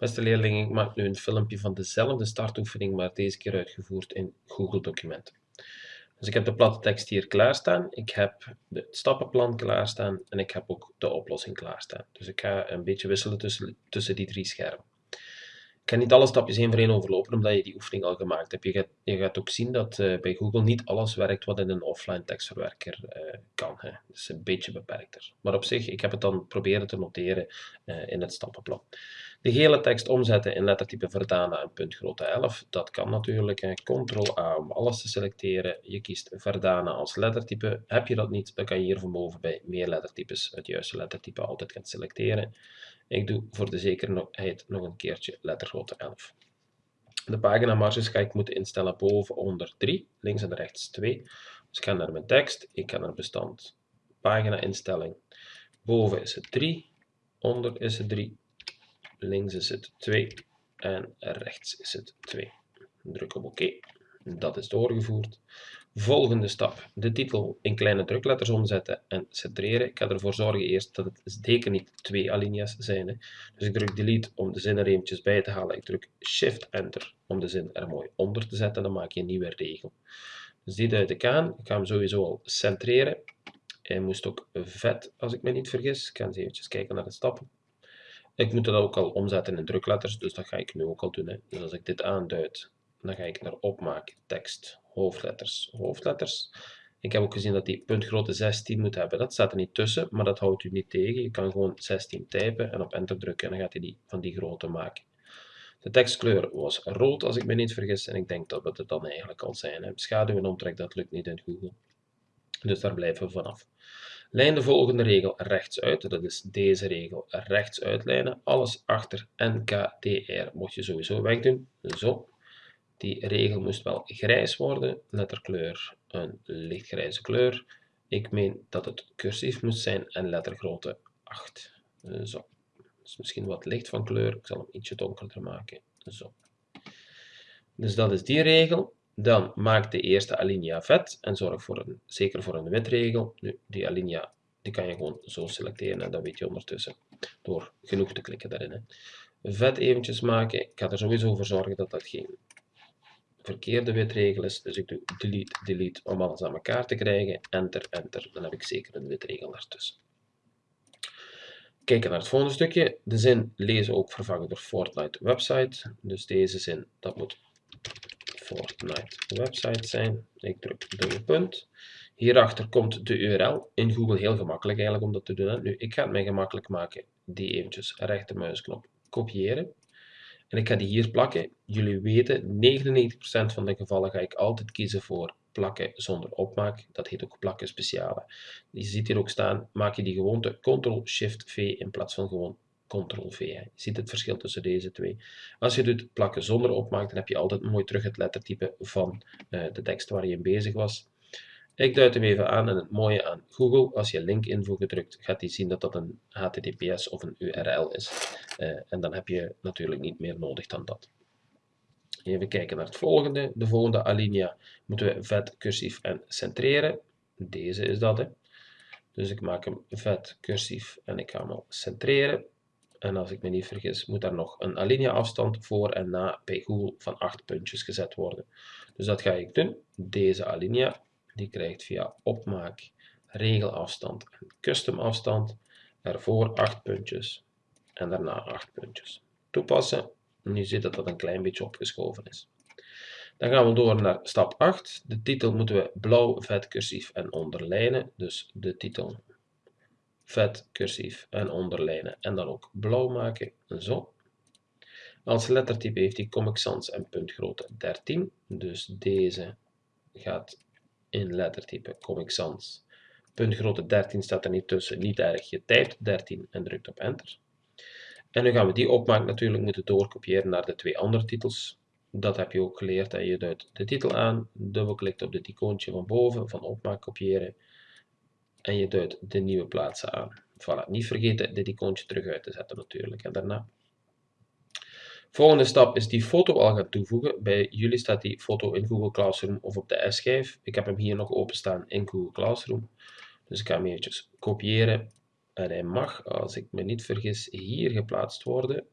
Beste leerlingen, ik maak nu een filmpje van dezelfde startoefening, maar deze keer uitgevoerd in Google Documenten. Dus ik heb de platte tekst hier klaarstaan, ik heb het stappenplan klaarstaan en ik heb ook de oplossing klaarstaan. Dus ik ga een beetje wisselen tussen, tussen die drie schermen. Ik ga niet alle stapjes één voor één overlopen, omdat je die oefening al gemaakt hebt. Je gaat, je gaat ook zien dat uh, bij Google niet alles werkt wat in een offline tekstverwerker uh, kan. Hè. Is een beetje beperkter. Maar op zich, ik heb het dan proberen te noteren uh, in het stappenplan. De gele tekst omzetten in lettertype Verdana en puntgrootte 11. Dat kan natuurlijk. Ctrl-A om alles te selecteren. Je kiest Verdana als lettertype. Heb je dat niet, dan kan je hier van boven bij meer lettertypes het juiste lettertype altijd gaan selecteren. Ik doe voor de zekerheid nog een keertje lettergrootte 11. De paginamarges ga ik moeten instellen boven onder 3, links en rechts 2. Dus ik ga naar mijn tekst, ik ga naar bestand pagina instelling. Boven is het 3, onder is het 3, links is het 2 en rechts is het 2. Druk op oké. Dat is doorgevoerd. Volgende stap, de titel in kleine drukletters omzetten en centreren. Ik ga ervoor zorgen eerst dat het zeker niet twee alinea's zijn. Hè. Dus ik druk delete om de zin er eventjes bij te halen. Ik druk shift enter om de zin er mooi onder te zetten. Dan maak je een nieuwe regel. Dus die duid ik aan. Ik ga hem sowieso al centreren. Hij moest ook vet, als ik me niet vergis. Ik ga eens eventjes kijken naar de stappen. Ik moet dat ook al omzetten in drukletters, dus dat ga ik nu ook al doen. Hè. Dus als ik dit aanduid, dan ga ik naar opmaken, tekst, hoofdletters, hoofdletters. Ik heb ook gezien dat die puntgrootte 16 moet hebben. Dat staat er niet tussen, maar dat houdt u niet tegen. Je kan gewoon 16 typen en op enter drukken en dan gaat hij die van die grootte maken. De tekstkleur was rood, als ik me niet vergis, en ik denk dat we het dan eigenlijk al zijn. Hè. Schaduw en omtrek, dat lukt niet in Google. Dus daar blijven we vanaf. Lijn de volgende regel rechts uit, dat is deze regel rechts uitlijnen. Alles achter NKDR moet je sowieso wegdoen. Zo. Die regel moest wel grijs worden, letterkleur een lichtgrijze kleur. Ik meen dat het cursief moest zijn en lettergrootte 8. Zo. is misschien wat licht van kleur, ik zal hem ietsje donkerder maken. Zo. Dus dat is die regel. Dan maak de eerste alinea vet en zorg voor een, zeker voor een witregel. Nu, die alinea die kan je gewoon zo selecteren en dat weet je ondertussen door genoeg te klikken daarin. Hè. Vet eventjes maken. Ik ga er sowieso voor zorgen dat dat geen verkeerde witregel is. Dus ik doe delete, delete om alles aan elkaar te krijgen. Enter, enter. Dan heb ik zeker een witregel ertussen. Kijken naar het volgende stukje. De zin lezen ook vervangen door Fortnite website. Dus deze zin, dat moet Fortnite website zijn. Ik druk dubbele punt. Hierachter komt de URL. In Google heel gemakkelijk eigenlijk om dat te doen. Nu, ik ga het mij gemakkelijk maken. Die eventjes rechtermuisknop kopiëren. En ik ga die hier plakken. Jullie weten, 99% van de gevallen ga ik altijd kiezen voor plakken zonder opmaak. Dat heet ook plakken speciale. Je ziet hier ook staan, maak je die gewoonte Ctrl-Shift-V in plaats van gewoon Ctrl-V. Je ziet het verschil tussen deze twee. Als je doet plakken zonder opmaak, dan heb je altijd mooi terug het lettertype van uh, de tekst waar je in bezig was. Ik duid hem even aan en het mooie aan Google, als je link invoegen drukt, gaat hij zien dat dat een HTTPS of een URL is. Uh, en dan heb je natuurlijk niet meer nodig dan dat. Even kijken naar het volgende. De volgende alinea moeten we vet, cursief en centreren. Deze is dat. Hè. Dus ik maak hem vet, cursief en ik ga hem al centreren. En als ik me niet vergis, moet daar nog een alinea afstand voor en na bij Google van 8 puntjes gezet worden. Dus dat ga ik doen. Deze alinea, die krijgt via opmaak, regelafstand en custom afstand ervoor 8 puntjes en daarna 8 puntjes. Toepassen. Nu ziet dat dat een klein beetje opgeschoven is. Dan gaan we door naar stap 8. De titel moeten we blauw, vet, cursief en onderlijnen. Dus de titel vet, cursief en onderlijnen en dan ook blauw maken, zo. Als lettertype heeft hij Comic Sans en puntgrootte 13, dus deze gaat in lettertype Comic Sans. Puntgrootte 13 staat er niet tussen, niet erg, je typt 13 en drukt op enter. En nu gaan we die opmaak natuurlijk moeten doorkopiëren naar de twee andere titels. Dat heb je ook geleerd en je duidt de titel aan, dubbelklikt op dit icoontje van boven van opmaak kopiëren en je duidt de nieuwe plaatsen aan. Voilà, niet vergeten dit icoontje terug uit te zetten natuurlijk. En daarna. Volgende stap is die foto al gaan toevoegen. Bij jullie staat die foto in Google Classroom of op de S-schijf. Ik heb hem hier nog openstaan in Google Classroom. Dus ik ga hem eventjes kopiëren. En hij mag, als ik me niet vergis, hier geplaatst worden.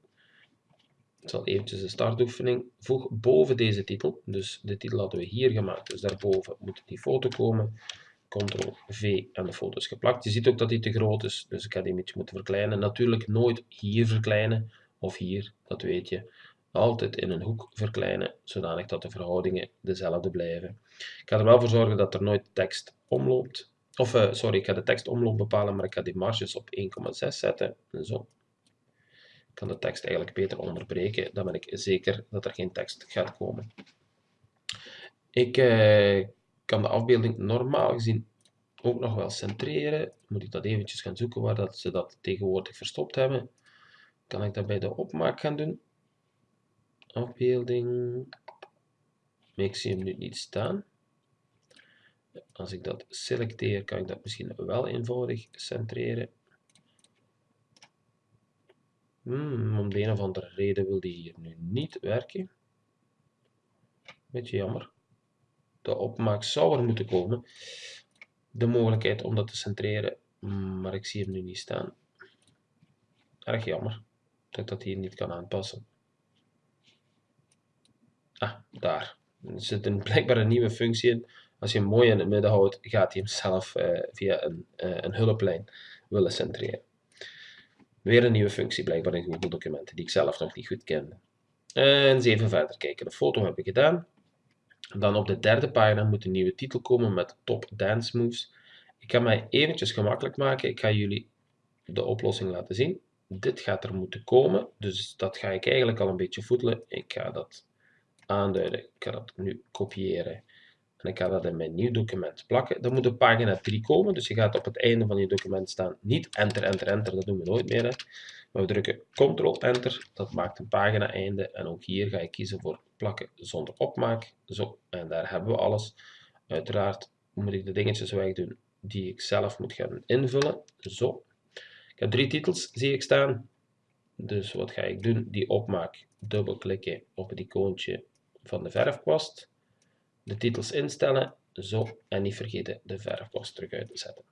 Ik zal eventjes de startoefening. Voeg boven deze titel. Dus de titel hadden we hier gemaakt. Dus daarboven moet die foto komen. Ctrl-V en de foto is geplakt. Je ziet ook dat die te groot is. Dus ik ga die een beetje moeten verkleinen. Natuurlijk nooit hier verkleinen. Of hier, dat weet je. Altijd in een hoek verkleinen. Zodanig dat de verhoudingen dezelfde blijven. Ik ga er wel voor zorgen dat er nooit tekst omloopt. Of, uh, sorry, ik ga de tekstomloop bepalen, maar ik ga die marges op 1,6 zetten. Zo. Ik kan de tekst eigenlijk beter onderbreken. Dan ben ik zeker dat er geen tekst gaat komen. Ik uh, kan de afbeelding normaal gezien ook nog wel centreren. Moet ik dat eventjes gaan zoeken waar dat ze dat tegenwoordig verstopt hebben. Kan ik dat bij de opmaak gaan doen. Afbeelding. Ik zie hem nu niet staan. Als ik dat selecteer, kan ik dat misschien wel eenvoudig centreren. Hmm, om de een of andere reden wil die hier nu niet werken. Beetje jammer. De opmaak zou er moeten komen. De mogelijkheid om dat te centreren, maar ik zie hem nu niet staan. Erg jammer dat ik dat hier niet kan aanpassen. Ah, daar. Er zit een, blijkbaar een nieuwe functie in als je hem mooi in het midden houdt, gaat hij hem zelf uh, via een, uh, een hulplijn willen centreren. Weer een nieuwe functie blijkbaar in Google Documenten, die ik zelf nog niet goed kende. En eens even verder kijken. De foto heb ik gedaan. Dan op de derde pagina moet een nieuwe titel komen met Top Dance Moves. Ik ga mij eventjes gemakkelijk maken. Ik ga jullie de oplossing laten zien. Dit gaat er moeten komen, dus dat ga ik eigenlijk al een beetje voetelen. Ik ga dat aanduiden. Ik ga dat nu kopiëren en ik ga dat in mijn nieuw document plakken. Dan moet op pagina 3 komen, dus je gaat op het einde van je document staan. Niet enter, enter, enter, dat doen we nooit meer. Hè. Maar we drukken Ctrl, enter, dat maakt een pagina einde. En ook hier ga ik kiezen voor plakken zonder opmaak. Zo, en daar hebben we alles. Uiteraard moet ik de dingetjes wegdoen die ik zelf moet gaan invullen. Zo. Ik heb drie titels, zie ik staan. Dus wat ga ik doen? Die opmaak, dubbelklikken op het icoontje van de verfkwast de titels instellen, zo, en niet vergeten de verfkwast terug uit te zetten.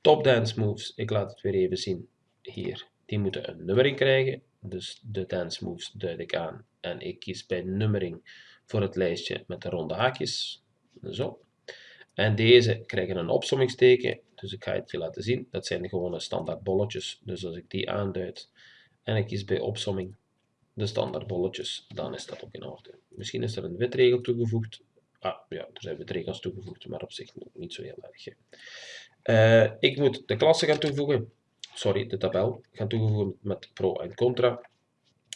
Top dance moves, ik laat het weer even zien hier, die moeten een nummering krijgen, dus de dance moves duid ik aan en ik kies bij nummering voor het lijstje met de ronde haakjes, zo. En deze krijgen een opsommingsteken, dus ik ga het je laten zien, dat zijn de gewone standaard bolletjes, dus als ik die aanduid en ik kies bij opsomming de standaard bolletjes, dan is dat ook in orde. Misschien is er een witregel toegevoegd, Ah, ja, er zijn regels toegevoegd, maar op zich niet zo heel erg. Uh, ik moet de klasse gaan toevoegen. Sorry, de tabel gaan toevoegen met pro en contra.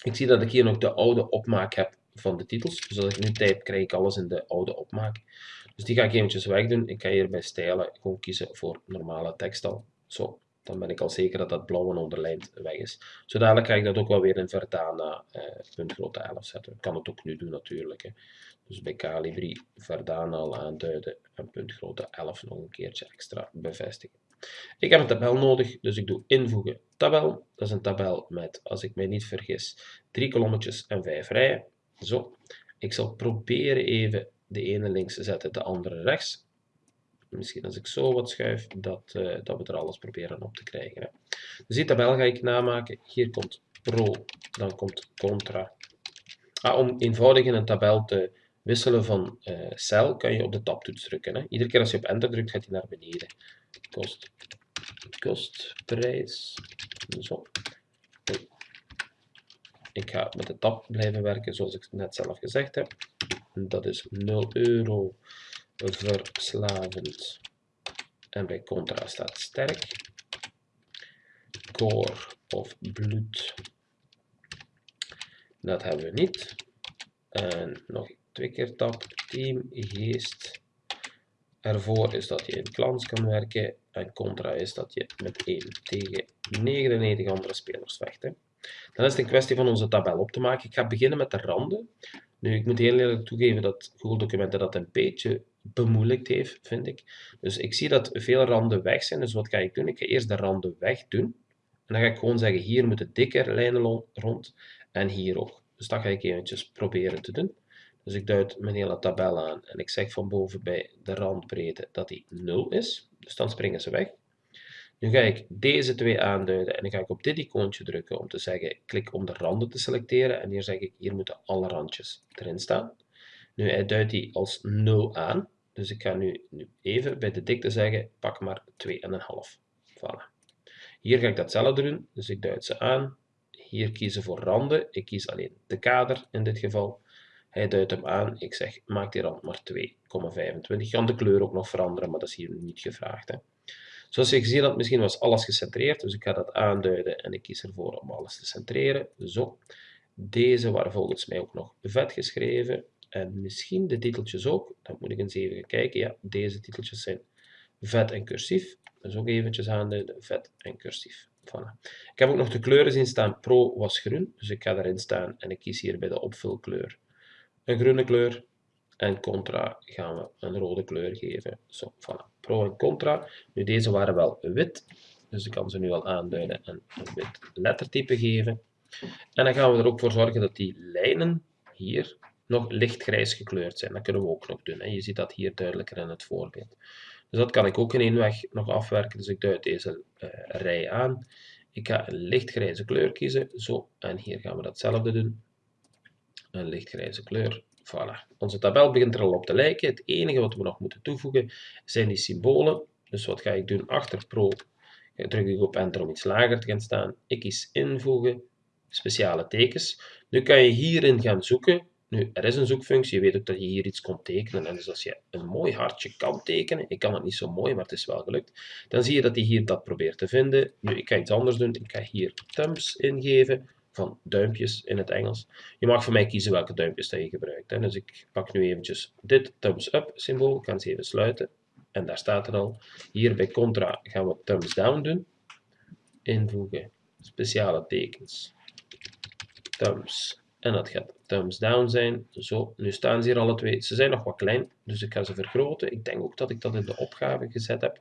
Ik zie dat ik hier nog de oude opmaak heb van de titels. Dus als ik nu type, krijg ik alles in de oude opmaak. Dus die ga ik eventjes wegdoen. Ik ga hier bij stijlen gewoon kiezen voor normale tekstal. Zo, dan ben ik al zeker dat dat blauwe onderlijnd weg is. Zo dadelijk ga ik dat ook wel weer in Verdana eh, puntgrootte 11 zetten. Ik kan het ook nu doen natuurlijk. Hè. Dus bij Calibri Verdana al aanduiden en puntgrootte 11 nog een keertje extra bevestigen. Ik heb een tabel nodig, dus ik doe invoegen tabel. Dat is een tabel met, als ik mij niet vergis, drie kolommetjes en vijf rijen. Zo. Ik zal proberen even de ene links te zetten, de andere rechts. Misschien als ik zo wat schuif, dat, uh, dat we er alles proberen op te krijgen. Hè. Dus die tabel ga ik namaken. Hier komt pro, dan komt contra. Ah, om eenvoudig in een tabel te wisselen van uh, cel kan je op de tabtoets drukken. Hè. Iedere keer als je op enter drukt, gaat hij naar beneden. Kost, kost, prijs. Zo. Ik ga met de tab blijven werken zoals ik net zelf gezegd heb. Dat is 0 euro verslavend. En bij contra staat sterk. Core of bloed. Dat hebben we niet. En nog twee keer tab. Team, geest. Ervoor is dat je in klans kan werken. En contra is dat je met 1 tegen 99 andere spelers vecht. Hè. Dan is het een kwestie van onze tabel op te maken. Ik ga beginnen met de randen. Nu, ik moet heel eerlijk toegeven dat Google Documenten dat een beetje bemoeilijkt heeft, vind ik. Dus ik zie dat veel randen weg zijn, dus wat ga ik doen? Ik ga eerst de randen weg doen. En dan ga ik gewoon zeggen, hier moeten dikker lijnen rond en hier ook. Dus dat ga ik eventjes proberen te doen. Dus ik duid mijn hele tabel aan en ik zeg van boven bij de randbreedte dat die 0 is. Dus dan springen ze weg. Nu ga ik deze twee aanduiden en dan ga ik op dit icoontje drukken om te zeggen, klik om de randen te selecteren. En hier zeg ik, hier moeten alle randjes erin staan. Nu, hij duidt die als 0 aan. Dus ik ga nu, nu even bij de dikte zeggen, pak maar 2,5. Voilà. Hier ga ik datzelfde doen, dus ik duid ze aan. Hier kiezen voor randen, ik kies alleen de kader in dit geval. Hij duidt hem aan, ik zeg maak die rand maar 2,25. Ik kan de kleur ook nog veranderen, maar dat is hier niet gevraagd. Hè. Zoals je gezien had, misschien was alles gecentreerd, dus ik ga dat aanduiden en ik kies ervoor om alles te centreren. Zo. Deze waren volgens mij ook nog vet geschreven. En misschien de titeltjes ook. Dan moet ik eens even kijken. Ja, deze titeltjes zijn vet en cursief. Dus ook eventjes aanduiden, vet en cursief. Ik heb ook nog de kleuren zien staan. Pro was groen, dus ik ga erin staan en ik kies hier bij de opvulkleur een groene kleur. En contra gaan we een rode kleur geven. Zo, voilà. Pro en contra. Nu, deze waren wel wit, dus ik kan ze nu al aanduiden en een wit lettertype geven. En dan gaan we er ook voor zorgen dat die lijnen hier nog lichtgrijs gekleurd zijn. Dat kunnen we ook nog doen. Hè. Je ziet dat hier duidelijker in het voorbeeld. Dus dat kan ik ook in één weg nog afwerken. Dus ik duid deze uh, rij aan. Ik ga een lichtgrijze kleur kiezen. Zo. En hier gaan we datzelfde doen. Een lichtgrijze kleur. Voilà. Onze tabel begint er al op te lijken. Het enige wat we nog moeten toevoegen zijn die symbolen. Dus wat ga ik doen? Achter Pro druk ik op Enter om iets lager te gaan staan. Ik kies invoegen, speciale tekens. Nu kan je hierin gaan zoeken nu, er is een zoekfunctie. Je weet ook dat je hier iets kon tekenen. En dus als je een mooi hartje kan tekenen, ik kan het niet zo mooi, maar het is wel gelukt, dan zie je dat hij hier dat probeert te vinden. Nu, ik ga iets anders doen. Ik ga hier thumbs ingeven, van duimpjes in het Engels. Je mag voor mij kiezen welke duimpjes dat je gebruikt. Hè. Dus ik pak nu eventjes dit thumbs up symbool. Ik ga ze even sluiten. En daar staat het al. Hier bij contra gaan we thumbs down doen. Invoegen, speciale tekens, thumbs en dat gaat thumbs down zijn. Zo, nu staan ze hier alle twee. Ze zijn nog wat klein, dus ik ga ze vergroten. Ik denk ook dat ik dat in de opgave gezet heb.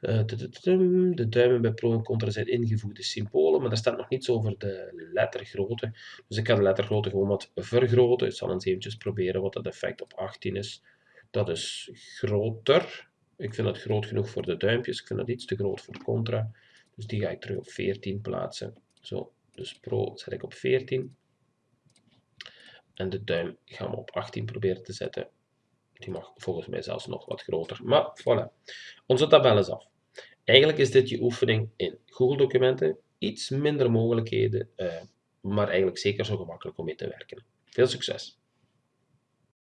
Uh, de duimen bij pro en contra zijn ingevoegde symbolen, maar daar staat nog niets over de lettergrootte. Dus ik ga de lettergrootte gewoon wat vergroten. Ik zal eens eventjes proberen wat dat effect op 18 is. Dat is groter. Ik vind dat groot genoeg voor de duimpjes. Ik vind dat iets te groot voor contra. Dus die ga ik terug op 14 plaatsen. Zo, dus pro zet ik op 14. En de duim gaan we op 18 proberen te zetten. Die mag volgens mij zelfs nog wat groter. Maar voilà, onze tabel is af. Eigenlijk is dit je oefening in Google documenten. Iets minder mogelijkheden, uh, maar eigenlijk zeker zo gemakkelijk om mee te werken. Veel succes!